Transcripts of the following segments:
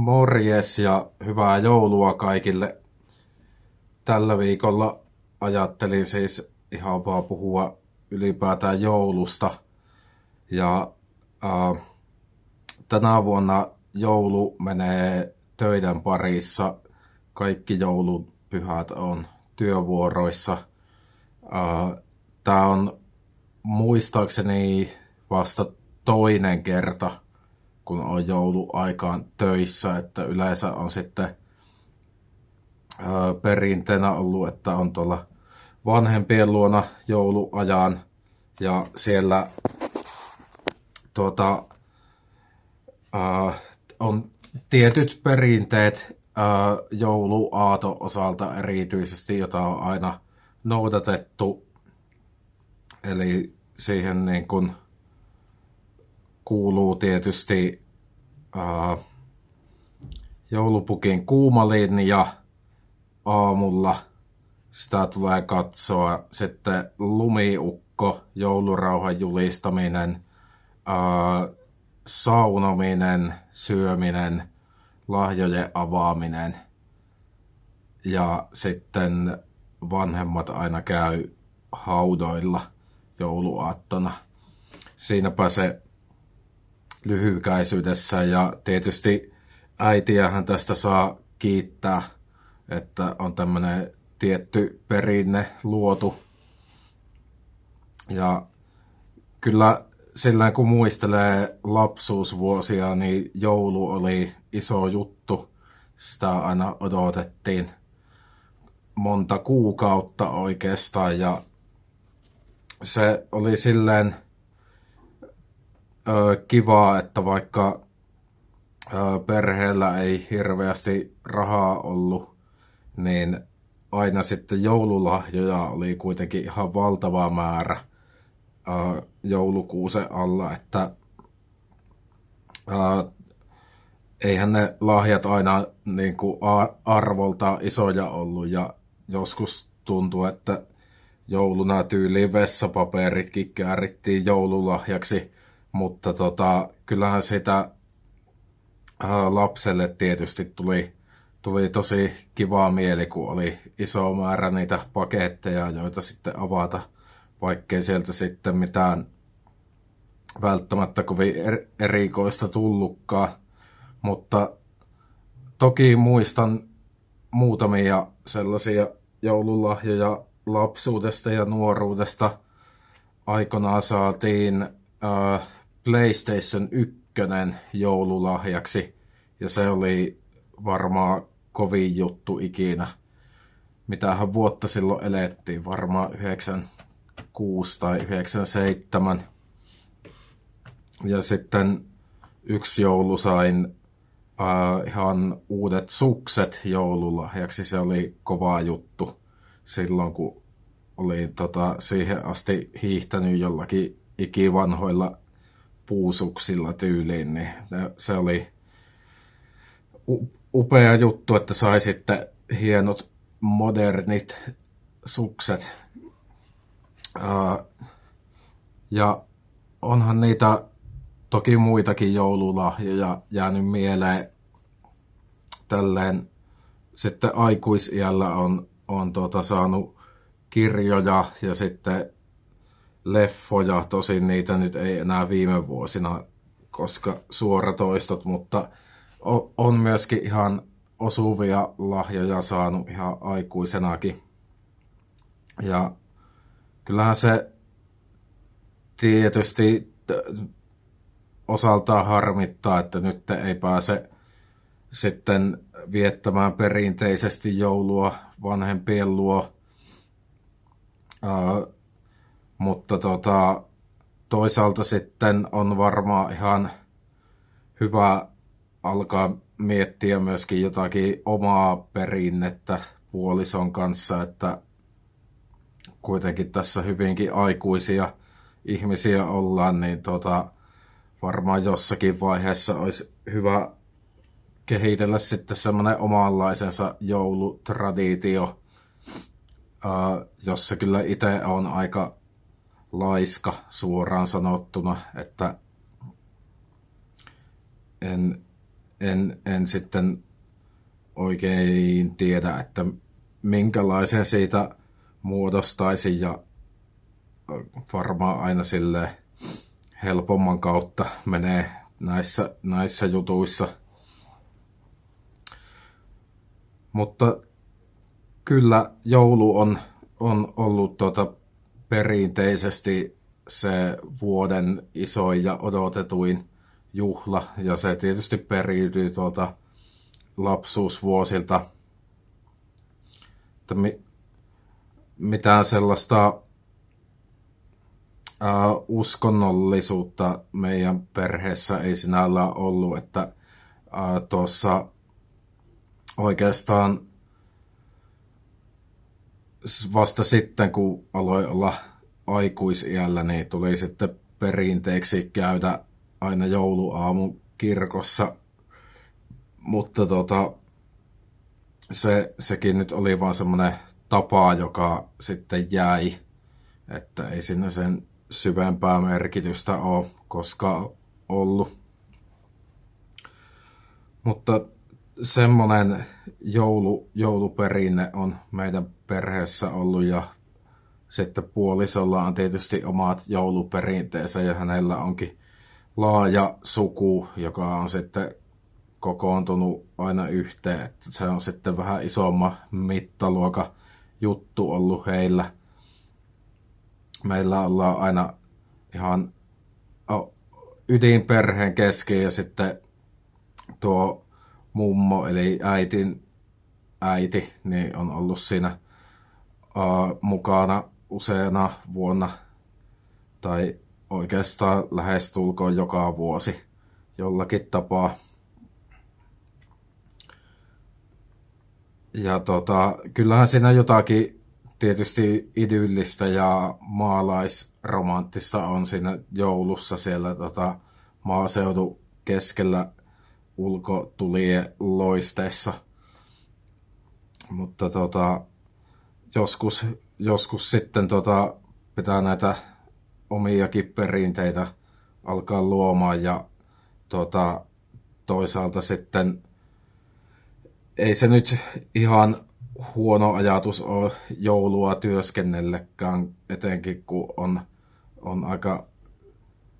Morjes ja hyvää joulua kaikille. Tällä viikolla ajattelin siis ihan vaan puhua ylipäätään joulusta. Ja äh, tänä vuonna joulu menee töiden parissa. Kaikki joulupyhät on työvuoroissa. Äh, Tämä on muistaakseni vasta toinen kerta, kun on jouluaikaan töissä, että yleensä on sitten perinteenä ollut, että on tuolla vanhempien luona jouluajan ja siellä tuota, äh, on tietyt perinteet äh, jouluaato osalta erityisesti, jota on aina noudatettu. Eli siihen niin kuin kuuluu tietysti ää, joulupukin kuuma linja aamulla. Sitä tulee katsoa. Sitten lumiukko, joulurauhan julistaminen, ää, saunominen, syöminen, lahjojen avaaminen. Ja sitten vanhemmat aina käy haudoilla jouluaattona. Siinäpä se lyhykäisyydessä ja tietysti äitiähän tästä saa kiittää, että on tämmöinen tietty perinne luotu. Ja kyllä sillä kun muistelee lapsuusvuosia, niin joulu oli iso juttu. Sitä aina odotettiin monta kuukautta oikeastaan ja se oli silleen ö, kivaa, että vaikka ö, perheellä ei hirveästi rahaa ollut, niin aina sitten joululahjoja oli kuitenkin ihan valtava määrä ö, joulukuusen alla, että ö, eihän ne lahjat aina niin kuin arvolta isoja ollut ja joskus tuntuu, että jouluna tyyliin vessapaperitkin käärittiin joululahjaksi, mutta tota, kyllähän sitä ää, lapselle tietysti tuli, tuli tosi kivaa mieli, kun oli iso määrä niitä paketteja, joita sitten avata, vaikkei sieltä sitten mitään välttämättä kovin er-, erikoista tullutkaan. Mutta toki muistan muutamia sellaisia joululahjoja lapsuudesta ja nuoruudesta. Aikanaan saatiin äh, PlayStation 1 joululahjaksi ja se oli varmaan kovin juttu ikinä. Mitähän vuotta silloin elettiin, varmaan 96 tai 97. Ja sitten yksi joulu sain äh, ihan uudet sukset joululahjaksi. Se oli kova juttu silloin, kun oli tota, siihen asti hiihtänyt jollakin ikivanhoilla puusuksilla tyyliin, niin se oli upea juttu, että sai sitten hienot modernit sukset. Ja onhan niitä toki muitakin joululahjoja jäänyt mieleen. Tälleen sitten aikuisiällä on, on tuota saanut kirjoja ja sitten leffoja. Tosin niitä nyt ei enää viime vuosina, koska suoratoistot, mutta on myöskin ihan osuvia lahjoja saanut ihan aikuisenakin. Ja kyllähän se tietysti osaltaan harmittaa, että nyt ei pääse sitten viettämään perinteisesti joulua vanhempien luo. Mutta tota, toisaalta sitten on varmaan ihan hyvä alkaa miettiä myöskin jotakin omaa perinnettä puolison kanssa, että kuitenkin tässä hyvinkin aikuisia ihmisiä ollaan, niin tota, varmaan jossakin vaiheessa olisi hyvä kehitellä sitten semmoinen omanlaisensa joulutraditio, jossa kyllä itse on aika laiska suoraan sanottuna, että en, en, en sitten oikein tiedä, että minkälaisen siitä muodostaisi ja varmaan aina sille helpomman kautta menee näissä, näissä jutuissa. Mutta kyllä joulu on, on ollut tuota perinteisesti se vuoden isoin ja odotetuin juhla, ja se tietysti periytyy tuolta lapsuusvuosilta. Että mi, mitään sellaista uh, uskonnollisuutta meidän perheessä ei sinällään ollut, että uh, tuossa oikeastaan vasta sitten, kun aloin olla aikuisiällä, niin tuli sitten perinteeksi käydä aina jouluaamu kirkossa. Mutta tota, se, sekin nyt oli vaan semmoinen tapa, joka sitten jäi, että ei sinne sen syvempää merkitystä ole koskaan ollut. Mutta semmoinen joulu, jouluperinne on meidän perheessä ollut ja sitten puolisolla on tietysti omat jouluperinteensä ja hänellä onkin laaja suku, joka on sitten kokoontunut aina yhteen. Että se on sitten vähän isomma mittaluoka juttu ollut heillä. Meillä ollaan aina ihan ydinperheen kesken ja sitten tuo mummo eli äitin äiti niin on ollut siinä uh, mukana useana vuonna tai oikeastaan lähestulkoon joka vuosi jollakin tapaa. Ja tota, kyllähän siinä jotakin tietysti idyllistä ja maalaisromanttista on siinä joulussa siellä tota, maaseudu keskellä ulkotulien loisteessa. Mutta tota, joskus, joskus sitten tota, pitää näitä omiakin perinteitä alkaa luomaan ja tota, toisaalta sitten ei se nyt ihan huono ajatus ole joulua työskennellekään, etenkin kun on, on aika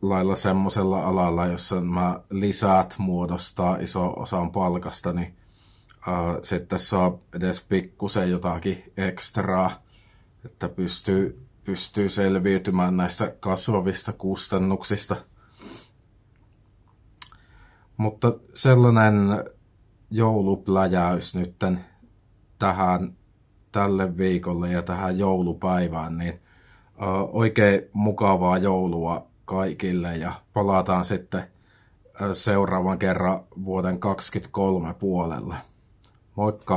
lailla semmoisella alalla, jossa mä lisät muodostaa iso osan palkasta, niin sitten saa edes pikkusen jotakin ekstraa, että pystyy, pystyy selviytymään näistä kasvavista kustannuksista. Mutta sellainen joulupläjäys nytten tähän tälle viikolle ja tähän joulupäivään, niin oikein mukavaa joulua kaikille ja palataan sitten seuraavan kerran vuoden 2023 puolella. Moikka!